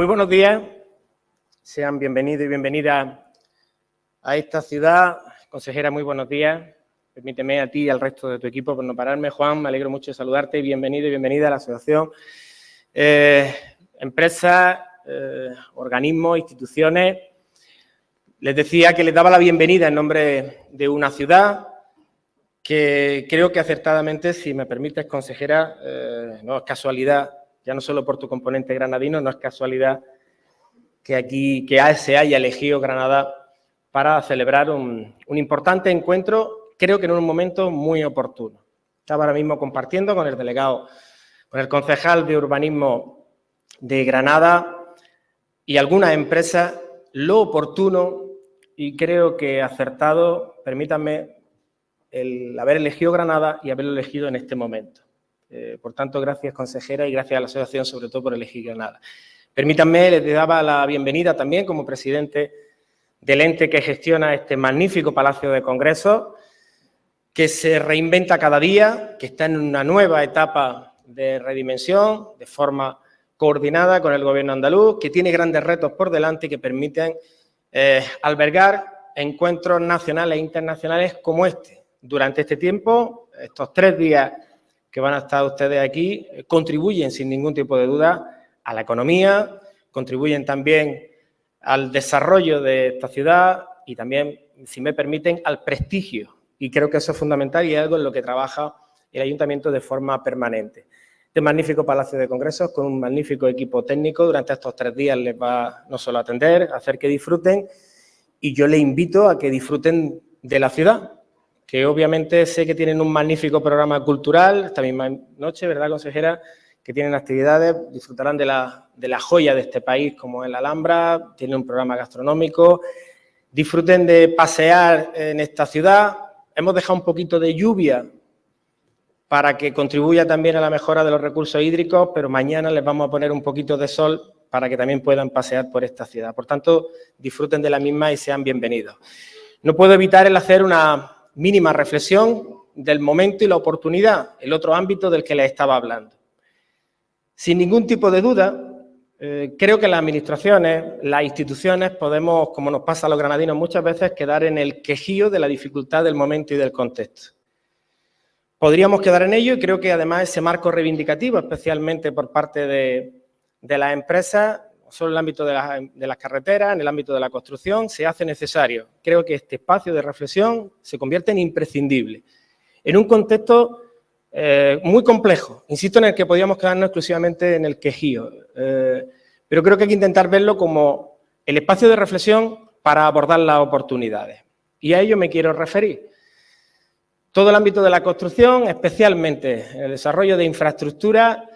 Muy buenos días, sean bienvenidos y bienvenidas a esta ciudad. Consejera, muy buenos días. Permíteme a ti y al resto de tu equipo por no pararme. Juan, me alegro mucho de saludarte. Bienvenido y bienvenida a la asociación. Eh, empresas, eh, organismos, instituciones. Les decía que les daba la bienvenida en nombre de una ciudad que creo que acertadamente, si me permites, consejera, eh, no es casualidad ya no solo por tu componente granadino, no es casualidad que aquí que se haya elegido Granada para celebrar un, importante encuentro, creo que en un momento muy oportuno. Estaba ahora mismo compartiendo con el delegado, con el concejal de urbanismo de Granada y algunas empresas lo oportuno y creo que acertado, permítanme, el haber elegido Granada y haberlo elegido en este momento. Eh, por tanto, gracias consejera y gracias a la asociación sobre todo por elegir Granada. Permítanme, les daba la bienvenida también como presidente del ente que gestiona este magnífico Palacio de Congresos, que se reinventa cada día, que está en una nueva etapa de redimensión, de forma coordinada con el Gobierno andaluz, que tiene grandes retos por delante y que permiten eh, albergar encuentros nacionales e internacionales como este. Durante este tiempo, estos tres días que van a estar ustedes aquí contribuyen sin ningún tipo de duda a la economía, contribuyen también al desarrollo de esta ciudad y también, si me permiten, al prestigio. Y creo que eso es fundamental y es algo en lo que trabaja el Ayuntamiento de forma permanente. Este magnífico Palacio de Congresos con un magnífico equipo técnico durante estos tres días les va no solo a atender, a hacer que disfruten y yo les invito a que disfruten de la ciudad, que obviamente sé que tienen un magnífico programa cultural, esta misma noche, ¿verdad, consejera? Que tienen actividades, disfrutarán de la, de la joya de este país como es la Alhambra, tienen un programa gastronómico, disfruten de pasear en esta ciudad, hemos dejado un poquito de lluvia para que contribuya también a la mejora de los recursos hídricos, pero mañana les vamos a poner un poquito de sol para que también puedan pasear por esta ciudad. Por tanto, disfruten de la misma y sean bienvenidos. No puedo evitar el hacer una mínima reflexión del momento y la oportunidad, el otro ámbito del que les estaba hablando. Sin ningún tipo de duda, eh, creo que las administraciones, las instituciones, podemos, como nos pasa a los granadinos muchas veces, quedar en el quejío de la dificultad del momento y del contexto. Podríamos quedar en ello y creo que además ese marco reivindicativo, especialmente por parte de, de las empresas, solo en el ámbito de, las carreteras, en el ámbito de la construcción, se hace necesario. Creo que este espacio de reflexión se convierte en imprescindible. En un contexto eh, muy complejo, insisto en el que podríamos quedarnos exclusivamente en el quejío, eh, pero creo que hay que intentar verlo como el espacio de reflexión para abordar las oportunidades. Y a ello me quiero referir. Todo el ámbito de la construcción, especialmente el desarrollo de infraestructura,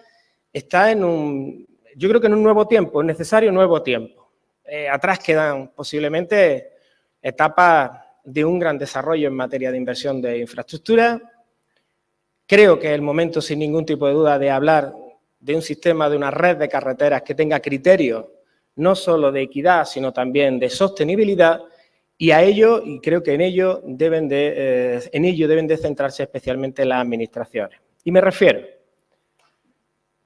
está en un, yo creo que en un nuevo tiempo, es necesario un nuevo tiempo. Eh, atrás quedan posiblemente etapas de un gran desarrollo en materia de inversión de infraestructura. Creo que es el momento, sin ningún tipo de duda, de hablar de un sistema, de una red de carreteras que tenga criterios no solo de equidad, sino también de sostenibilidad, y a ello, y creo que en ello deben de, eh, en ello deben de centrarse especialmente las administraciones. Y me refiero,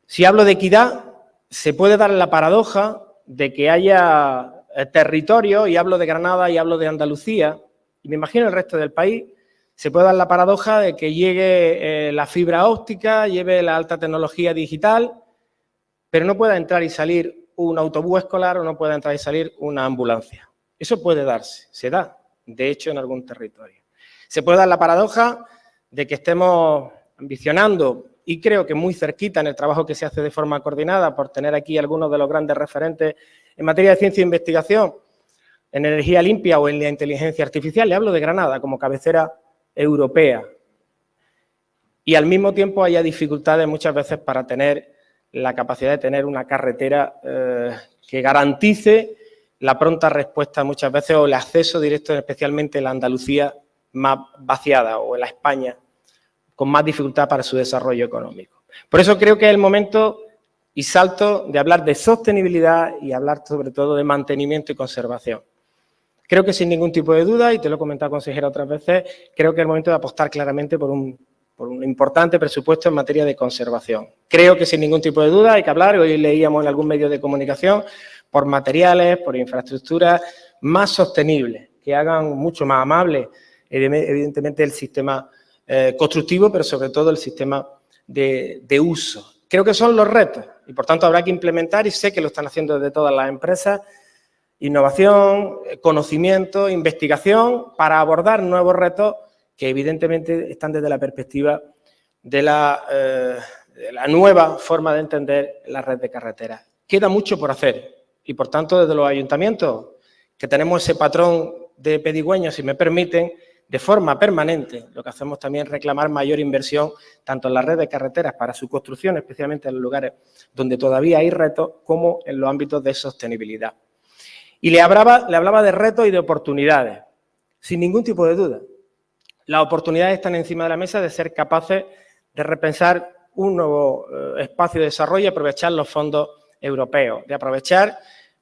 si hablo de equidad, se puede dar la paradoja de que haya eh, territorio, y hablo de Granada y hablo de Andalucía, y me imagino el resto del país, se puede dar la paradoja de que llegue eh, la fibra óptica, lleve la alta tecnología digital, pero no pueda entrar y salir un autobús escolar o no pueda entrar y salir una ambulancia. Eso puede darse, se da, de hecho, en algún territorio. Se puede dar la paradoja de que estemos ambicionando y creo que muy cerquita en el trabajo que se hace de forma coordinada por tener aquí algunos de los grandes referentes en materia de ciencia e investigación, en energía limpia o en la inteligencia artificial, le hablo de Granada como cabecera europea. Y al mismo tiempo haya dificultades muchas veces para tener la capacidad de tener una carretera eh, que garantice la pronta respuesta muchas veces o el acceso directo, especialmente en la Andalucía más vaciada o en la España con más dificultad para su desarrollo económico. Por eso creo que es el momento y salto de hablar de sostenibilidad y hablar sobre todo de mantenimiento y conservación. Creo que sin ningún tipo de duda, y te lo he comentado consejera otras veces, creo que es el momento de apostar claramente por un, por un importante presupuesto en materia de conservación. Creo que sin ningún tipo de duda hay que hablar, hoy leíamos en algún medio de comunicación, por materiales, por infraestructuras más sostenibles, que hagan mucho más amable, evidentemente, el sistema eh, constructivo, pero sobre todo el sistema de, de uso. Creo que son los retos y, por tanto, habrá que implementar, y sé que lo están haciendo desde todas las empresas, innovación, conocimiento, investigación, para abordar nuevos retos que evidentemente están desde la perspectiva de la, eh, la nueva forma de entender la red de carreteras. Queda mucho por hacer y, por tanto, desde los ayuntamientos, que tenemos ese patrón de pedigüeños, si me permiten, de forma permanente, lo que hacemos también es reclamar mayor inversión tanto en la red de carreteras para su construcción, especialmente en los lugares donde todavía hay retos, como en los ámbitos de sostenibilidad. Y le hablaba, le hablaba de retos y de oportunidades, sin ningún tipo de duda las oportunidades están encima de la mesa de ser capaces de repensar un nuevo eh, espacio de desarrollo y aprovechar los fondos europeos, de aprovechar,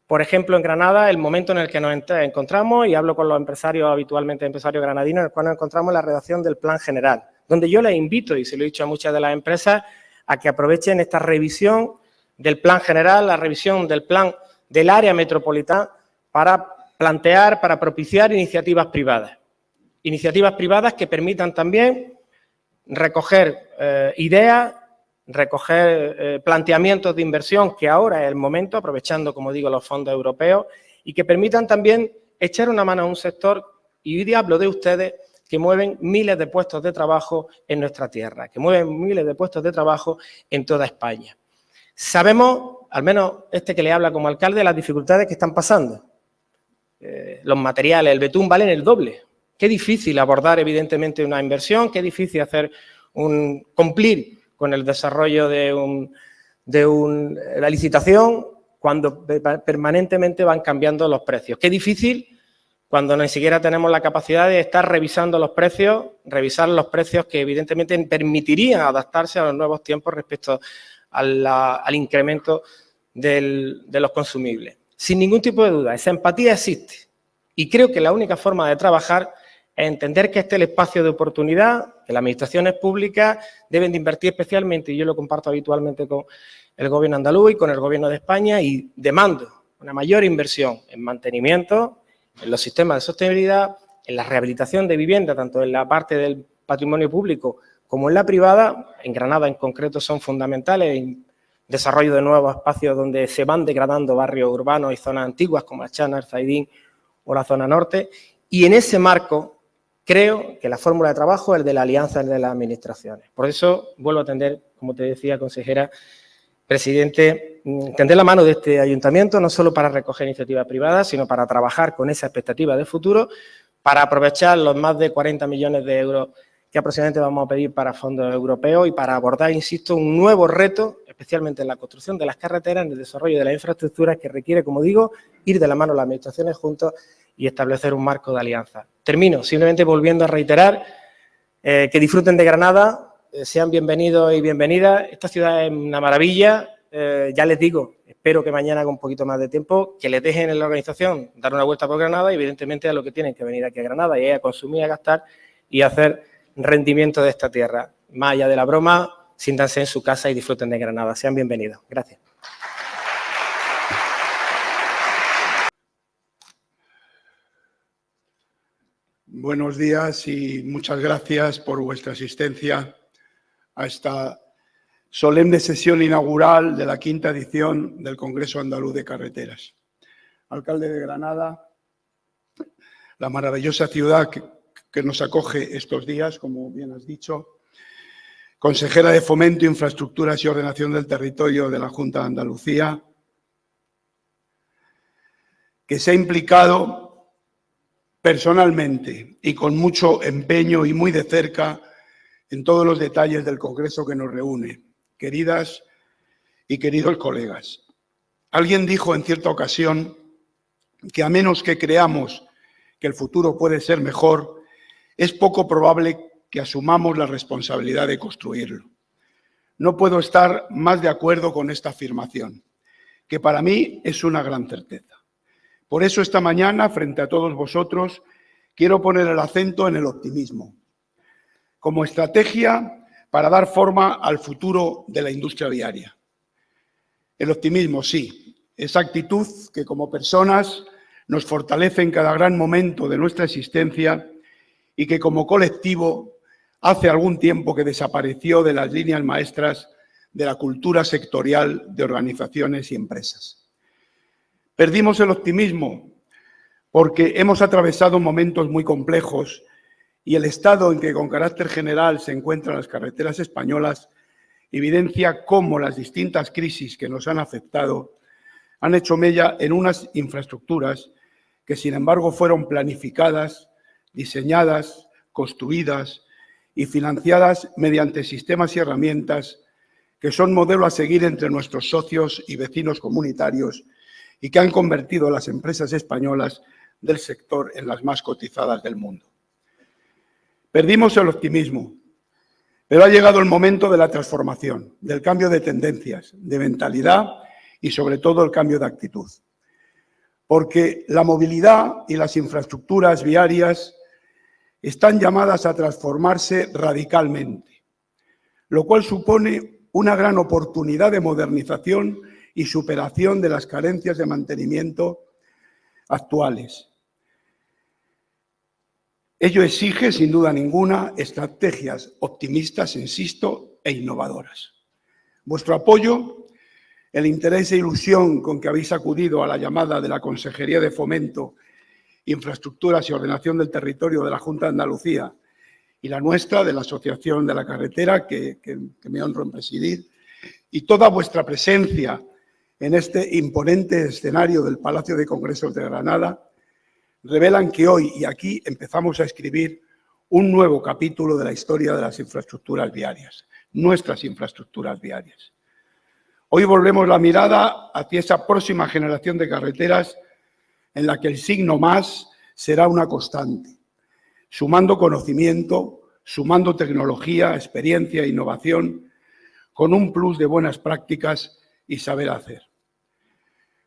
por ejemplo, en Granada, el momento en el que nos encontramos, y hablo con los empresarios, habitualmente empresarios granadinos, en el cual nos encontramos en la redacción del Plan General, donde yo les invito, y se lo he dicho a muchas de las empresas, a que aprovechen esta revisión del Plan General, la revisión del Plan del área metropolitana, para plantear, para propiciar iniciativas privadas. Iniciativas privadas que permitan también recoger eh, ideas, recoger eh, planteamientos de inversión, que ahora es el momento, aprovechando, como digo, los fondos europeos, y que permitan también echar una mano a un sector, y hoy hablo de ustedes, que mueven miles de puestos de trabajo en nuestra tierra, que mueven miles de puestos de trabajo en toda España. Sabemos, al menos este que le habla como alcalde, las dificultades que están pasando. Eh, los materiales, el betún valen el doble, Qué difícil abordar, evidentemente, una inversión, qué difícil hacer un, cumplir con el desarrollo de, un, de la licitación cuando permanentemente van cambiando los precios. Qué difícil cuando ni siquiera tenemos la capacidad de estar revisando los precios, revisar los precios que evidentemente permitirían adaptarse a los nuevos tiempos respecto al incremento de los consumibles. Sin ningún tipo de duda, esa empatía existe y creo que la única forma de trabajar entender que este es el espacio de oportunidad, que las administraciones públicas deben de invertir especialmente, y yo lo comparto habitualmente con el Gobierno andaluz y con el Gobierno de España, y demando una mayor inversión en mantenimiento, en los sistemas de sostenibilidad, en la rehabilitación de vivienda, tanto en la parte del patrimonio público como en la privada, en Granada en concreto son fundamentales, en desarrollo de nuevos espacios donde se van degradando barrios urbanos y zonas antiguas como Achana, Zaidín o la zona norte, y en ese marco Creo que la fórmula de trabajo es de la alianza de las administraciones. Por eso vuelvo a atender, como te decía, consejera, presidente, mm, tender la mano de este ayuntamiento, no solo para recoger iniciativas privadas, sino para trabajar con esa expectativa de futuro, para aprovechar los más de 40 millones de euros que aproximadamente vamos a pedir para fondos europeos y para abordar, insisto, un nuevo reto, especialmente en la construcción de las carreteras, en el desarrollo de las infraestructuras que requiere, como digo, ir de la mano las administraciones juntos y establecer un marco de alianza. Termino simplemente volviendo a reiterar eh, que disfruten de Granada, eh, sean bienvenidos y bienvenidas. Esta ciudad es una maravilla, eh, ya les digo, espero que mañana con un poquito más de tiempo, que les dejen en la organización dar una vuelta por Granada y evidentemente a lo que tienen que venir aquí a Granada y a consumir, a gastar y a hacer rendimiento de esta tierra. Más allá de la broma, siéntanse en su casa y disfruten de Granada. Sean bienvenidos. Gracias. Buenos días y muchas gracias por vuestra asistencia a esta solemne sesión inaugural de la quinta edición del Congreso Andaluz de Carreteras. Alcalde de Granada, la maravillosa ciudad que, nos acoge estos días, como bien has dicho, consejera de Fomento, Infraestructuras y Ordenación del Territorio de la Junta de Andalucía, que se ha implicado personalmente y con mucho empeño y muy de cerca en todos los detalles del Congreso que nos reúne. Queridas y queridos colegas, alguien dijo en cierta ocasión que a menos que creamos que el futuro puede ser mejor, es poco probable que asumamos la responsabilidad de construirlo. No puedo estar más de acuerdo con esta afirmación, que para mí es una gran certeza. Por eso esta mañana, frente a todos vosotros, quiero poner el acento en el optimismo. Como estrategia, para dar forma al futuro de la industria viaria. El optimismo, sí, esa actitud que como personas nos fortalece en cada gran momento de nuestra existencia y que como colectivo hace algún tiempo que desapareció de las líneas maestras de la cultura sectorial de organizaciones y empresas. Perdimos el optimismo porque hemos atravesado momentos muy complejos y el estado en que con carácter general se encuentran las carreteras españolas evidencia cómo las distintas crisis que nos han afectado han hecho mella en unas infraestructuras que, sin embargo, fueron planificadas, diseñadas, construidas y financiadas mediante sistemas y herramientas que son modelo a seguir entre nuestros socios y vecinos comunitarios y que han convertido a las empresas españolas del sector en las más cotizadas del mundo. Perdimos el optimismo, pero ha llegado el momento de la transformación, del cambio de tendencias, de mentalidad y sobre todo el cambio de actitud. Porque la movilidad y las infraestructuras viarias están llamadas a transformarse radicalmente, lo cual supone una gran oportunidad de modernización y superación de las carencias de mantenimiento actuales. Ello exige, sin duda ninguna, estrategias optimistas, insisto, e innovadoras. Vuestro apoyo, el interés e ilusión con que habéis acudido a la llamada de la Consejería de Fomento, Infraestructuras y Ordenación del Territorio de la Junta de Andalucía y la nuestra, de la Asociación de la Carretera, que, que me honro en presidir, y toda vuestra presencia en este imponente escenario del Palacio de Congresos de Granada, revelan que hoy y aquí empezamos a escribir un nuevo capítulo de la historia de las infraestructuras viarias, nuestras infraestructuras viarias. Hoy volvemos la mirada hacia esa próxima generación de carreteras en la que el signo más será una constante, sumando conocimiento, sumando tecnología, experiencia e innovación, con un plus de buenas prácticas y saber hacer.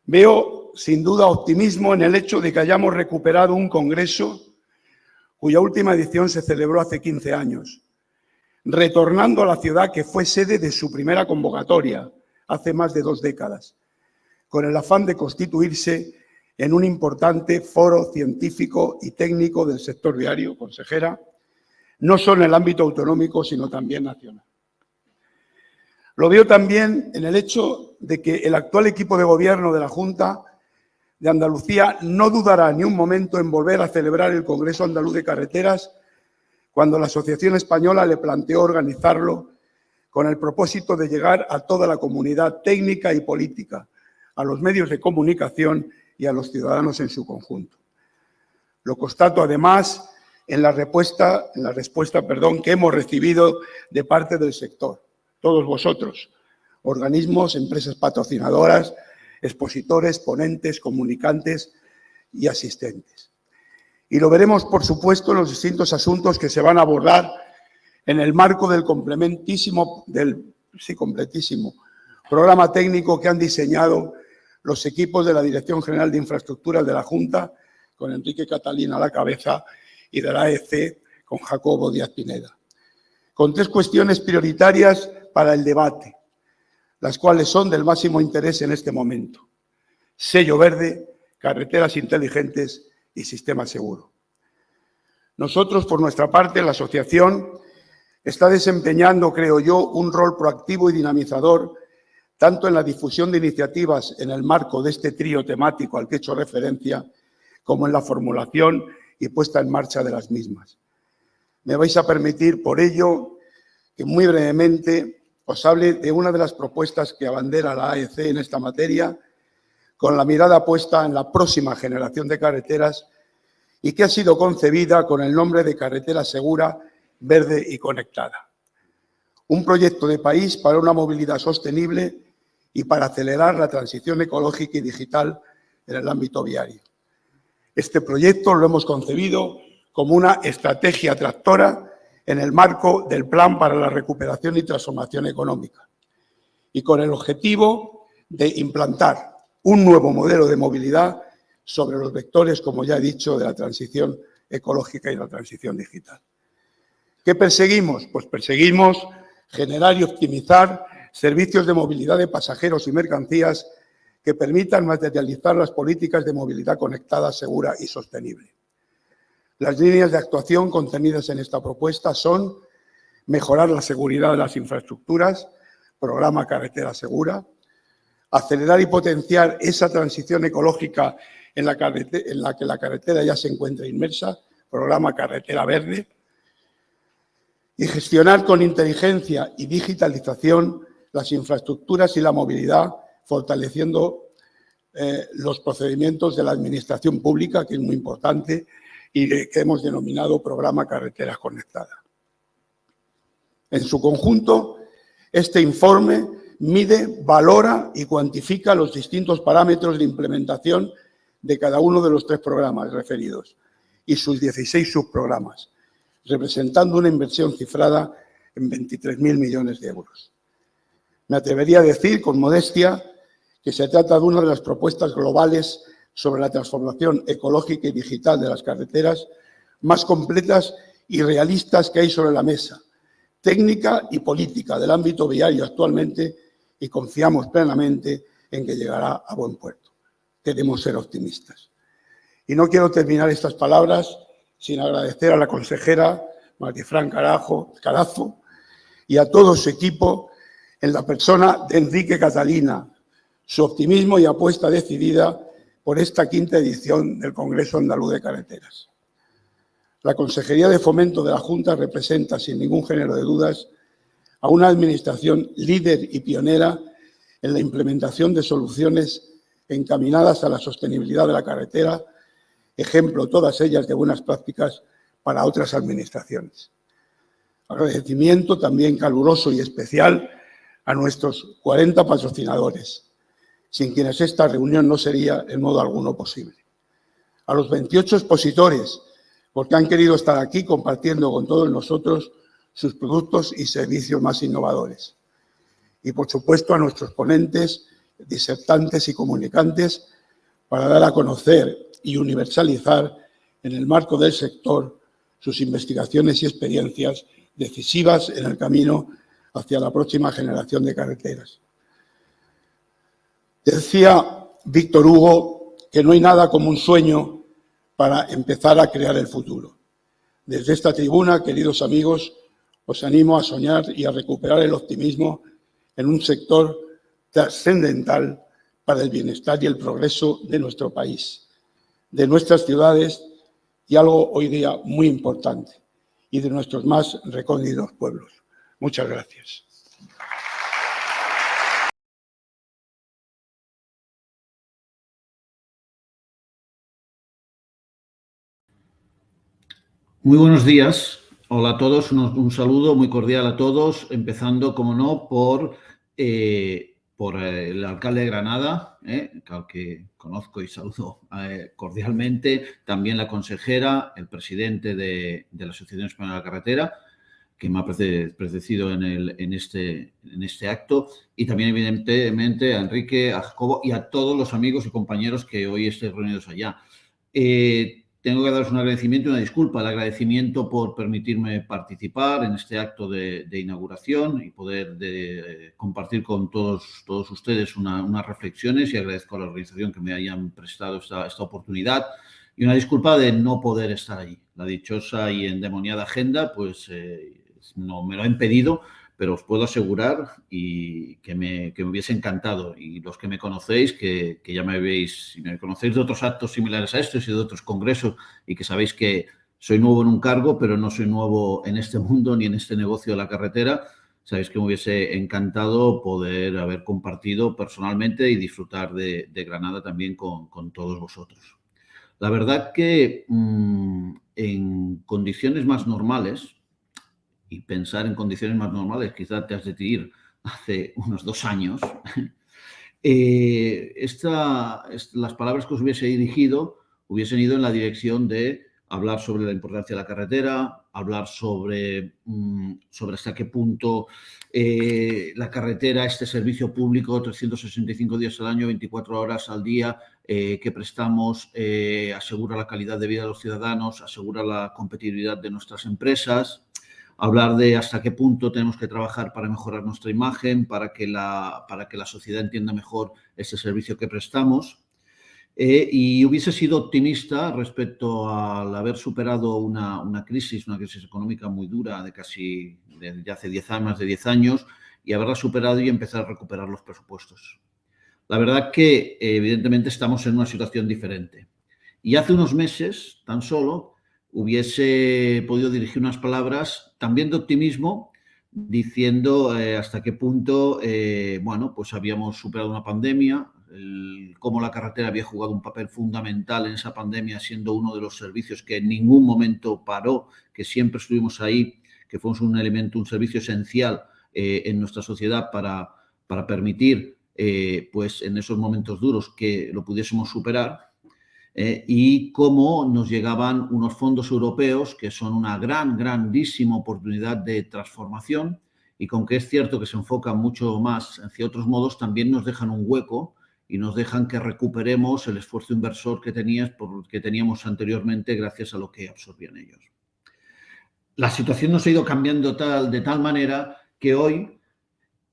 Veo sin duda optimismo en el hecho de que hayamos recuperado un congreso cuya última edición se celebró hace 15 años, retornando a la ciudad que fue sede de su primera convocatoria hace más de dos décadas, con el afán de constituirse en un importante foro científico y técnico del sector viario, consejera, no solo en el ámbito autonómico, sino también nacional. Lo veo también en el hecho de que el actual equipo de gobierno de la Junta de Andalucía no dudará ni un momento en volver a celebrar el Congreso Andaluz de Carreteras cuando la Asociación Española le planteó organizarlo con el propósito de llegar a toda la comunidad técnica y política, a los medios de comunicación y a los ciudadanos en su conjunto. Lo constato además en la respuesta, en la respuesta perdón, que hemos recibido de parte del sector todos vosotros, organismos, empresas patrocinadoras, expositores, ponentes, comunicantes y asistentes. Y lo veremos, por supuesto, en los distintos asuntos que se van a abordar en el marco del complementísimo, del, sí, completísimo programa técnico que han diseñado los equipos de la Dirección General de Infraestructuras de la Junta, con Enrique Catalina a la cabeza, y de la AEC con Jacobo Díaz Pineda. Con tres cuestiones prioritarias para el debate, las cuales son del máximo interés en este momento. Sello verde, carreteras inteligentes y sistema seguro. Nosotros, por nuestra parte, la asociación está desempeñando, creo yo, un rol proactivo y dinamizador tanto en la difusión de iniciativas en el marco de este trío temático al que he hecho referencia, como en la formulación y puesta en marcha de las mismas. Me vais a permitir, por ello, que muy brevemente os de una de las propuestas que abandera la AEC en esta materia, con la mirada puesta en la próxima generación de carreteras y que ha sido concebida con el nombre de Carretera Segura, Verde y Conectada. Un proyecto de país para una movilidad sostenible y para acelerar la transición ecológica y digital en el ámbito viario. Este proyecto lo hemos concebido como una estrategia tractora en el marco del Plan para la Recuperación y Transformación Económica y con el objetivo de implantar un nuevo modelo de movilidad sobre los vectores, como ya he dicho, de la transición ecológica y la transición digital. ¿Qué perseguimos? Pues perseguimos generar y optimizar servicios de movilidad de pasajeros y mercancías que permitan materializar las políticas de movilidad conectada, segura y sostenible. Las líneas de actuación contenidas en esta propuesta son mejorar la seguridad de las infraestructuras, programa Carretera Segura, acelerar y potenciar esa transición ecológica en la, en la que la carretera ya se encuentra inmersa, programa Carretera Verde, y gestionar con inteligencia y digitalización las infraestructuras y la movilidad, fortaleciendo eh, los procedimientos de la administración pública, que es muy importante, y que hemos denominado Programa Carreteras Conectadas. En su conjunto, este informe mide, valora y cuantifica los distintos parámetros de implementación de cada uno de los tres programas referidos y sus 16 subprogramas, representando una inversión cifrada en 23.000 millones de euros. Me atrevería a decir, con modestia, que se trata de una de las propuestas globales sobre la transformación ecológica y digital de las carreteras más completas y realistas que hay sobre la mesa, técnica y política del ámbito viario actualmente y confiamos plenamente en que llegará a buen puerto. Queremos ser optimistas. Y no quiero terminar estas palabras sin agradecer a la consejera Martifran Carajo, Carazo y a todo su equipo en la persona de Enrique Catalina, su optimismo y apuesta decidida por esta quinta edición del Congreso Andaluz de Carreteras. La Consejería de Fomento de la Junta representa, sin ningún género de dudas, a una administración líder y pionera en la implementación de soluciones encaminadas a la sostenibilidad de la carretera, ejemplo todas ellas de buenas prácticas para otras administraciones. Agradecimiento también caluroso y especial a nuestros 40 patrocinadores, sin quienes esta reunión no sería en modo alguno posible. A los 28 expositores, porque han querido estar aquí compartiendo con todos nosotros sus productos y servicios más innovadores. Y, por supuesto, a nuestros ponentes, disertantes y comunicantes para dar a conocer y universalizar en el marco del sector sus investigaciones y experiencias decisivas en el camino hacia la próxima generación de carreteras. Decía Víctor Hugo que no hay nada como un sueño para empezar a crear el futuro. Desde esta tribuna, queridos amigos, os animo a soñar y a recuperar el optimismo en un sector trascendental para el bienestar y el progreso de nuestro país, de nuestras ciudades y algo hoy día muy importante, y de nuestros más recónditos pueblos. Muchas gracias. Muy buenos días. Hola a todos. Un, saludo muy cordial a todos, empezando, como no, por, eh, por eh, el alcalde de Granada, eh, que conozco y saludo cordialmente, también la consejera, el presidente de, la Asociación Española de la Carretera, que me ha precedido en, este, en este acto, y también evidentemente a Enrique, a Jacobo y a todos los amigos y compañeros que hoy estén reunidos allá. Tengo que daros un agradecimiento y una disculpa. El agradecimiento por permitirme participar en este acto de, inauguración y poder de, compartir con todos, todos ustedes unas reflexiones y agradezco a la organización que me hayan prestado esta, esta oportunidad y una disculpa de no poder estar allí. La dichosa y endemoniada agenda, pues eh, no me lo ha impedido, pero os puedo asegurar y que me, que me hubiese encantado. Y los que me conocéis, que, que, ya me veis, si me conocéis de otros actos similares a estos y de otros congresos y que sabéis que soy nuevo en un cargo, pero no soy nuevo en este mundo ni en este negocio de la carretera, sabéis que me hubiese encantado poder haber compartido personalmente y disfrutar de, Granada también con, con, todos vosotros. La verdad que mmm, en condiciones más normales, y pensar en condiciones más normales, quizás te has de ir hace unos dos años, eh, esta, las palabras que os hubiese dirigido hubiesen ido en la dirección de hablar sobre la importancia de la carretera, hablar sobre, mm, hasta qué punto eh, la carretera, este servicio público, 365 días al año, 24 horas al día, eh, que prestamos, asegura la calidad de vida de los ciudadanos, asegura la competitividad de nuestras empresas, hablar de hasta qué punto tenemos que trabajar para mejorar nuestra imagen, para que la, para que la sociedad entienda mejor ese servicio que prestamos. Eh, y hubiese sido optimista respecto al haber superado una, una, crisis, una crisis económica muy dura de casi de, hace 10 años, más de 10 años, y haberla superado y empezar a recuperar los presupuestos. La verdad que evidentemente estamos en una situación diferente. Y hace unos meses, tan solo, hubiese podido dirigir unas palabras también de optimismo, diciendo eh, hasta qué punto, eh, bueno, pues habíamos superado una pandemia, cómo la carretera había jugado un papel fundamental en esa pandemia, siendo uno de los servicios que en ningún momento paró, que siempre estuvimos ahí, que fuimos un elemento, un servicio esencial eh, en nuestra sociedad para, para permitir, pues en esos momentos duros, que lo pudiésemos superar eh, y cómo nos llegaban unos fondos europeos que son una gran, grandísima oportunidad de transformación y con que es cierto que se enfocan mucho más hacia otros modos, también nos dejan un hueco y nos dejan que recuperemos el esfuerzo inversor que, tenías, que teníamos anteriormente gracias a lo que absorbían ellos. La situación nos ha ido cambiando tal, de tal manera que hoy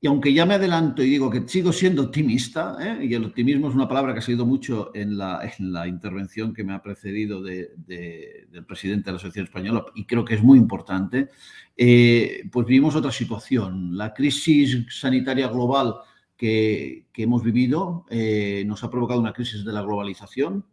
y aunque ya me adelanto y digo que sigo siendo optimista, ¿eh? y el optimismo es una palabra que ha salido mucho en la, en la intervención que me ha precedido de, del presidente de la Asociación Española, y creo que es muy importante, eh, pues vivimos otra situación. La crisis sanitaria global que, que hemos vivido eh, nos ha provocado una crisis de la globalización,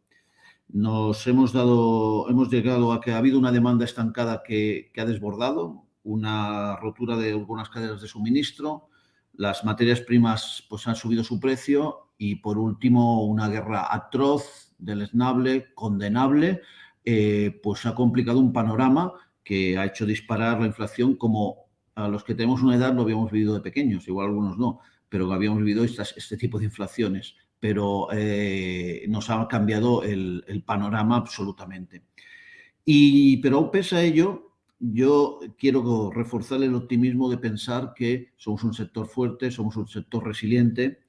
nos hemos, dado, hemos llegado a que ha habido una demanda estancada que, que ha desbordado, una rotura de algunas cadenas de suministro, las materias primas pues, han subido su precio y, por último, una guerra atroz, deleznable, condenable, eh, pues ha complicado un panorama que ha hecho disparar la inflación como a los que tenemos una edad lo habíamos vivido de pequeños, igual algunos no, pero habíamos vivido este tipo de inflaciones, pero eh, nos ha cambiado el, el panorama absolutamente. Y, pero pese a ello, yo quiero reforzar el optimismo de pensar que somos un sector fuerte, somos un sector resiliente,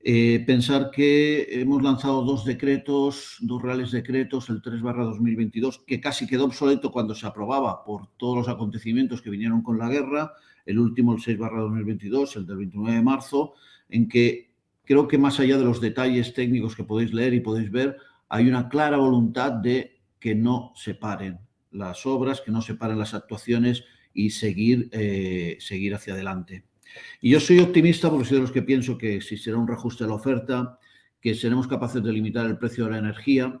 eh, pensar que hemos lanzado dos decretos, dos reales decretos, el 3 barra 2022, que casi quedó obsoleto cuando se aprobaba por todos los acontecimientos que vinieron con la guerra, el último, el 6 barra 2022, el del 29 de marzo, en que creo que más allá de los detalles técnicos que podéis leer y podéis ver, hay una clara voluntad de que no se paren, las obras, que no separen las actuaciones y seguir, eh, seguir hacia adelante. Y yo soy optimista porque soy de los que pienso que existirá un reajuste de la oferta, que seremos capaces de limitar el precio de la energía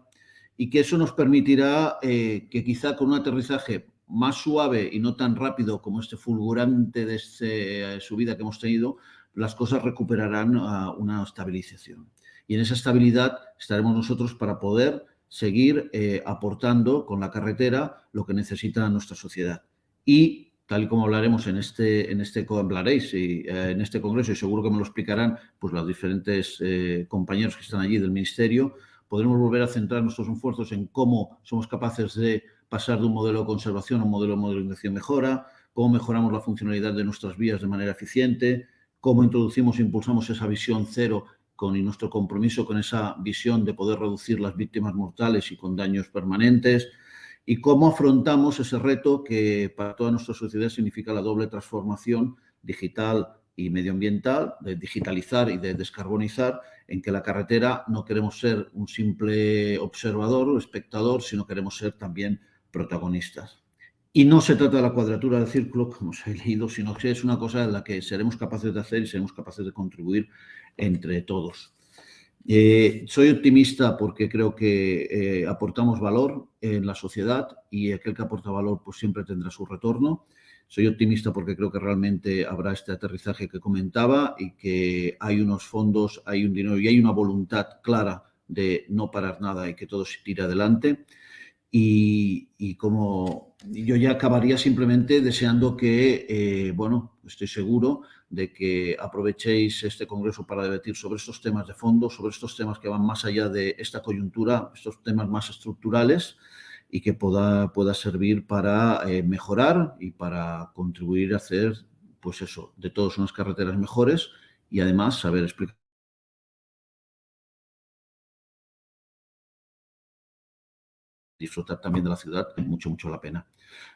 y que eso nos permitirá eh, que quizá con un aterrizaje más suave y no tan rápido como este fulgurante de esta eh, subida que hemos tenido, las cosas recuperarán una estabilización. Y en esa estabilidad estaremos nosotros para poder seguir eh, aportando con la carretera lo que necesita nuestra sociedad. Y tal y como hablaremos en este, en este, hablaréis y, eh, en este congreso, y seguro que me lo explicarán pues, los diferentes eh, compañeros que están allí del Ministerio, podremos volver a centrar nuestros esfuerzos en cómo somos capaces de pasar de un modelo de conservación a un modelo de modernización mejora, cómo mejoramos la funcionalidad de nuestras vías de manera eficiente, cómo introducimos e impulsamos esa visión cero con nuestro compromiso con esa visión de poder reducir las víctimas mortales y con daños permanentes, y cómo afrontamos ese reto que para toda nuestra sociedad significa la doble transformación digital y medioambiental, de digitalizar y de descarbonizar, en que la carretera no queremos ser un simple observador o espectador, sino queremos ser también protagonistas. Y no se trata de la cuadratura del círculo, como os he leído, sino que es una cosa en la que seremos capaces de hacer y seremos capaces de contribuir entre todos. Eh, soy optimista porque creo que eh, aportamos valor en la sociedad y aquel que aporta valor pues siempre tendrá su retorno. Soy optimista porque creo que realmente habrá este aterrizaje que comentaba y que hay unos fondos, hay un dinero y hay una voluntad clara de no parar nada y que todo se tire adelante. Y, y como yo ya acabaría simplemente deseando que, eh, bueno, estoy seguro de que aprovechéis este congreso para debatir sobre estos temas de fondo, sobre estos temas que van más allá de esta coyuntura, estos temas más estructurales y que pueda, pueda servir para eh, mejorar y para contribuir a hacer, pues eso, de todos unas carreteras mejores y además saber explicar disfrutar también de la ciudad, mucho, mucho la pena.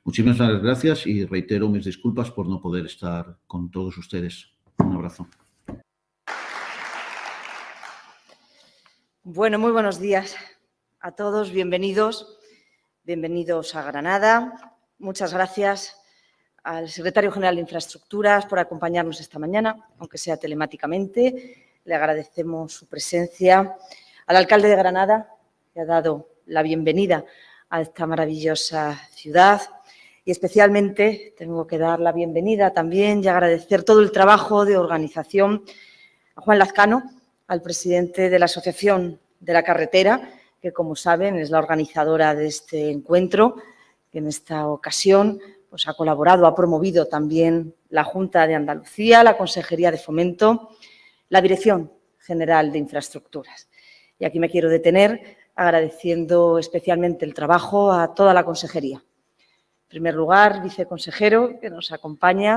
Muchísimas gracias y reitero mis disculpas por no poder estar con todos ustedes. Un abrazo. Bueno, muy buenos días a todos, bienvenidos, bienvenidos a Granada. Muchas gracias al secretario general de Infraestructuras por acompañarnos esta mañana, aunque sea telemáticamente. Le agradecemos su presencia. Al alcalde de Granada, que ha dado la bienvenida a esta maravillosa ciudad. Y especialmente tengo que dar la bienvenida también y agradecer todo el trabajo de organización a Juan Lazcano, al presidente de la Asociación de la Carretera, que como saben es la organizadora de este encuentro, que en esta ocasión pues, ha colaborado, ha promovido también la Junta de Andalucía, la Consejería de Fomento, la Dirección General de Infraestructuras. Y aquí me quiero detener agradeciendo especialmente el trabajo a toda la consejería. En primer lugar, viceconsejero, que nos acompaña,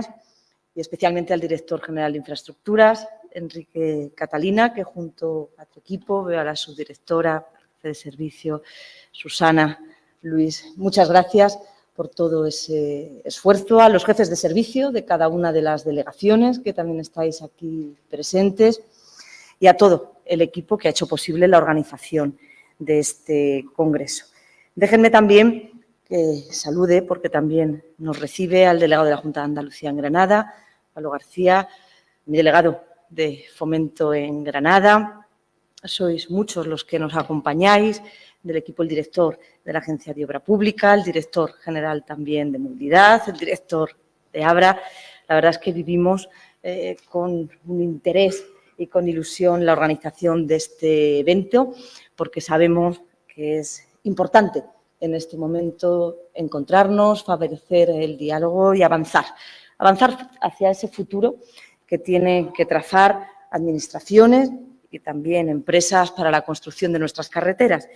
y especialmente al director general de Infraestructuras, Enrique Catalina, que junto a tu equipo, veo a la subdirectora de servicio, Susana, Luis, muchas gracias por todo ese esfuerzo, a los jefes de servicio de cada una de las delegaciones que también estáis aquí presentes y a todo el equipo que ha hecho posible la organización de este congreso. Déjenme también que salude, porque también nos recibe al delegado de la Junta de Andalucía en Granada, Pablo García, mi delegado de Fomento en Granada. Sois muchos los que nos acompañáis, del equipo el director de la Agencia de Obra Pública, el director general también de Movilidad, el director de Abra. La verdad es que vivimos eh, con un interés y con ilusión la organización de este evento, porque sabemos que es importante en este momento encontrarnos, favorecer el diálogo y avanzar. Avanzar hacia ese futuro que tienen que trazar administraciones y también empresas para la construcción de nuestras carreteras.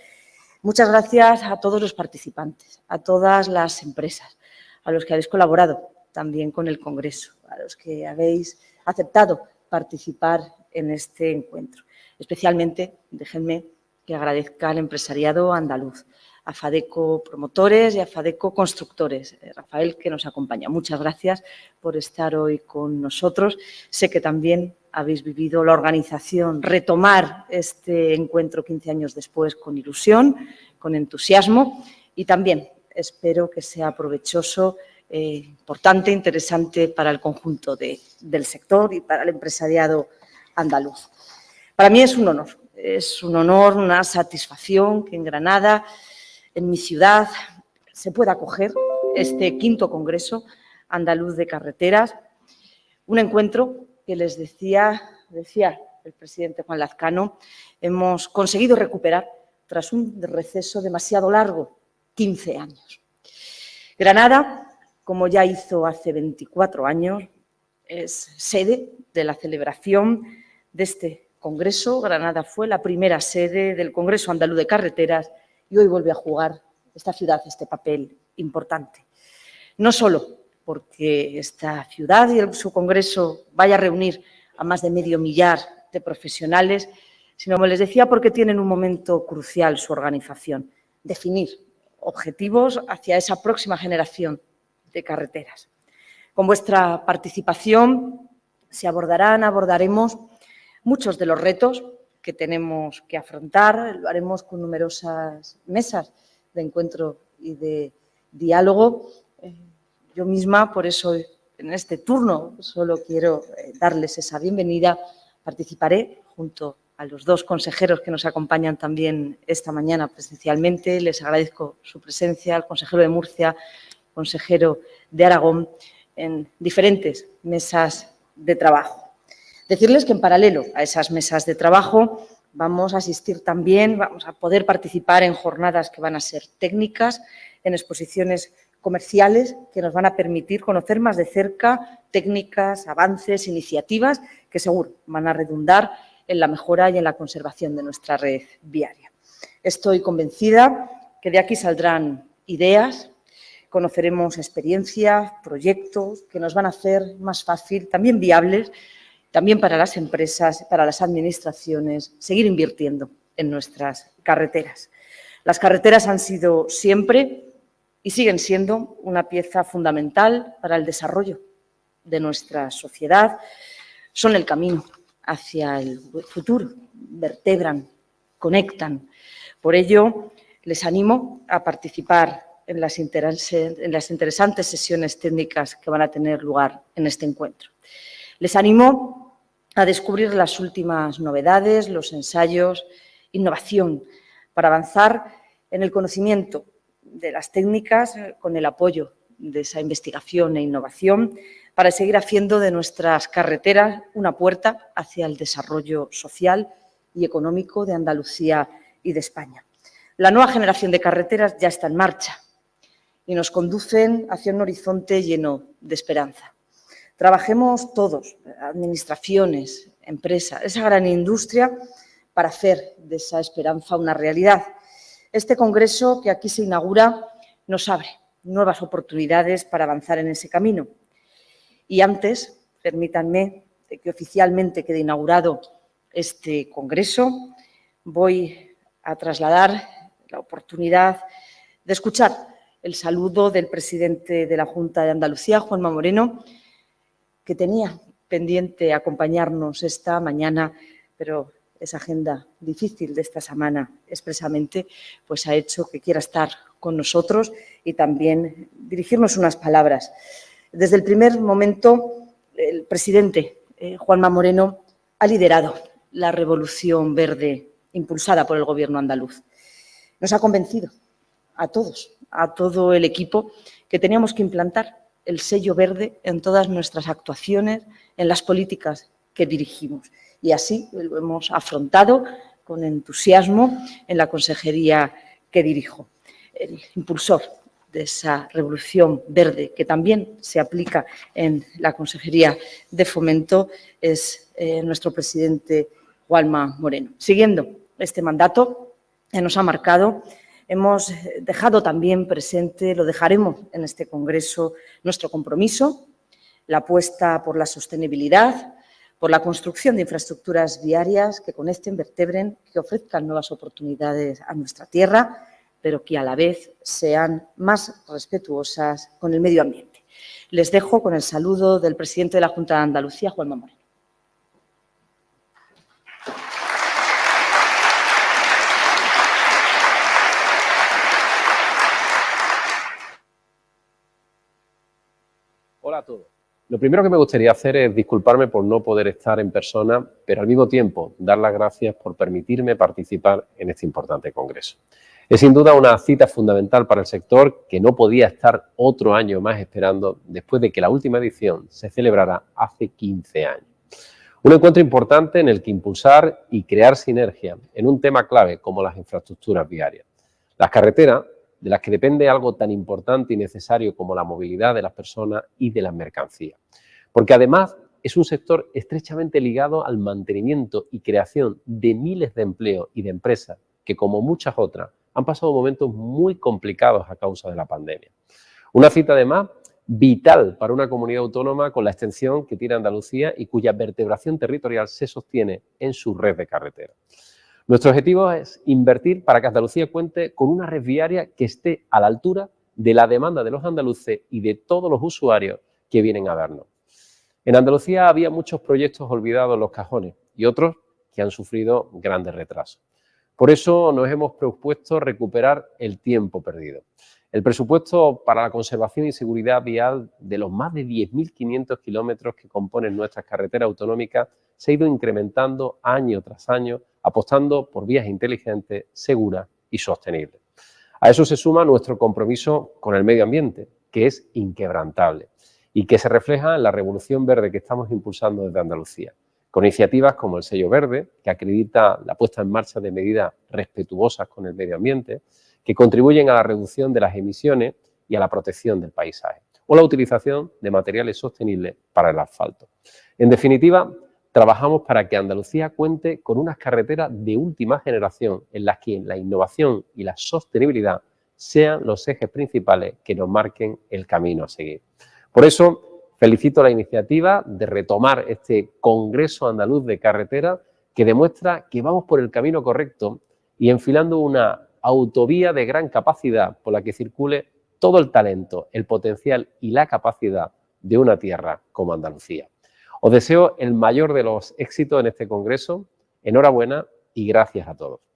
Muchas gracias a todos los participantes, a todas las empresas, a los que habéis colaborado también con el Congreso, a los que habéis aceptado participar en este encuentro. Especialmente, déjenme que agradezca al empresariado andaluz, a FADECO Promotores y a FADECO Constructores. Eh, Rafael, que nos acompaña. Muchas gracias por estar hoy con nosotros. Sé que también habéis vivido la organización, retomar este encuentro 15 años después con ilusión, con entusiasmo y también espero que sea provechoso, eh, importante, interesante para el conjunto del sector y para el empresariado andaluz. Para mí es un honor, es un honor, una satisfacción que en Granada en mi ciudad se pueda acoger este quinto Congreso Andaluz de Carreteras, un encuentro que les decía, decía el presidente Juan Lazcano, hemos conseguido recuperar tras un receso demasiado largo, 15 años. Granada, como ya hizo hace 24 años, es sede de la celebración de este Congreso. Granada fue la primera sede del Congreso Andaluz de Carreteras y hoy vuelve a jugar esta ciudad este papel importante. No solo porque esta ciudad y su congreso vaya a reunir a más de medio millar de profesionales, sino, como les decía, porque tienen un momento crucial su organización, definir objetivos hacia esa próxima generación de carreteras. Con vuestra participación se abordarán, abordaremos muchos de los retos que tenemos que afrontar. Lo haremos con numerosas mesas de encuentro y de diálogo. Eh, yo misma, por eso en este turno solo quiero eh, darles esa bienvenida. Participaré junto a los dos consejeros que nos acompañan también esta mañana presencialmente. Les agradezco su presencia, al consejero de Murcia, consejero de Aragón, en diferentes mesas de trabajo. Decirles que en paralelo a esas mesas de trabajo vamos a asistir también, vamos a poder participar en jornadas que van a ser técnicas, en exposiciones comerciales que nos van a permitir conocer más de cerca técnicas, avances, iniciativas que seguro van a redundar en la mejora y en la conservación de nuestra red viaria. Estoy convencida que de aquí saldrán ideas, conoceremos experiencias, proyectos que nos van a hacer más fácil, también viables, también para las empresas, para las administraciones, seguir invirtiendo en nuestras carreteras. Las carreteras han sido siempre y siguen siendo una pieza fundamental para el desarrollo de nuestra sociedad. Son el camino hacia el futuro, vertebran, conectan. Por ello, les animo a participar en las, en las interesantes sesiones técnicas que van a tener lugar en este encuentro. Les animo a descubrir las últimas novedades, los ensayos, innovación, para avanzar en el conocimiento de las técnicas con el apoyo de esa investigación e innovación para seguir haciendo de nuestras carreteras una puerta hacia el desarrollo social y económico de Andalucía y de España. La nueva generación de carreteras ya está en marcha y nos conducen hacia un horizonte lleno de esperanza. Trabajemos todos, administraciones, empresas, esa gran industria, para hacer de esa esperanza una realidad. Este congreso que aquí se inaugura nos abre nuevas oportunidades para avanzar en ese camino. Y antes, permítanme que oficialmente quede inaugurado este congreso, voy a trasladar la oportunidad de escuchar el saludo del presidente de la Junta de Andalucía, Juanma Moreno, que tenía pendiente acompañarnos esta mañana, pero esa agenda difícil de esta semana expresamente, pues ha hecho que quiera estar con nosotros y también dirigirnos unas palabras. Desde el primer momento, el presidente eh, Juanma Moreno ha liderado la revolución verde impulsada por el Gobierno andaluz. Nos ha convencido a todos, a todo el equipo, que teníamos que implantar el sello verde en todas nuestras actuaciones, en las políticas que dirigimos. Y así lo hemos afrontado con entusiasmo en la consejería que dirijo. El impulsor de esa revolución verde que también se aplica en la Consejería de Fomento es eh, nuestro presidente Juanma Moreno. Siguiendo este mandato que nos ha marcado, hemos dejado también presente, lo dejaremos en este Congreso, nuestro compromiso, la apuesta por la sostenibilidad, por la construcción de infraestructuras viarias que conecten, vertebren, que ofrezcan nuevas oportunidades a nuestra tierra, pero que a la vez sean más respetuosas con el medio ambiente. Les dejo con el saludo del presidente de la Junta de Andalucía, Juan Moreno. Hola a todos. Lo primero que me gustaría hacer es disculparme por no poder estar en persona, pero al mismo tiempo dar las gracias por permitirme participar en este importante congreso. Es sin duda una cita fundamental para el sector que no podía estar otro año más esperando después de que la última edición se celebrara hace 15 años. Un encuentro importante en el que impulsar y crear sinergia en un tema clave como las infraestructuras viarias. Las carreteras de las que depende algo tan importante y necesario como la movilidad de las personas y de las mercancías. Porque además es un sector estrechamente ligado al mantenimiento y creación de miles de empleos y de empresas que, como muchas otras, han pasado momentos muy complicados a causa de la pandemia. Una cita, además, vital para una comunidad autónoma con la extensión que tiene Andalucía y cuya vertebración territorial se sostiene en su red de carreteras. Nuestro objetivo es invertir para que Andalucía cuente con una red viaria que esté a la altura de la demanda de los andaluces y de todos los usuarios que vienen a vernos. En Andalucía había muchos proyectos olvidados en los cajones y otros que han sufrido grandes retrasos. Por eso nos hemos propuesto recuperar el tiempo perdido. El presupuesto para la conservación y seguridad vial de los más de 10.500 kilómetros que componen nuestras carreteras autonómicas se ha ido incrementando año tras año, apostando por vías inteligentes, seguras y sostenibles. A eso se suma nuestro compromiso con el medio ambiente, que es inquebrantable y que se refleja en la revolución verde que estamos impulsando desde Andalucía, con iniciativas como el sello verde, que acredita la puesta en marcha de medidas respetuosas con el medio ambiente, que contribuyen a la reducción de las emisiones y a la protección del paisaje, o la utilización de materiales sostenibles para el asfalto. En definitiva, trabajamos para que Andalucía cuente con unas carreteras de última generación en las que la innovación y la sostenibilidad sean los ejes principales que nos marquen el camino a seguir. Por eso, felicito la iniciativa de retomar este Congreso Andaluz de Carretera que demuestra que vamos por el camino correcto y enfilando una autovía de gran capacidad por la que circule todo el talento, el potencial y la capacidad de una tierra como Andalucía. Os deseo el mayor de los éxitos en este congreso. Enhorabuena y gracias a todos.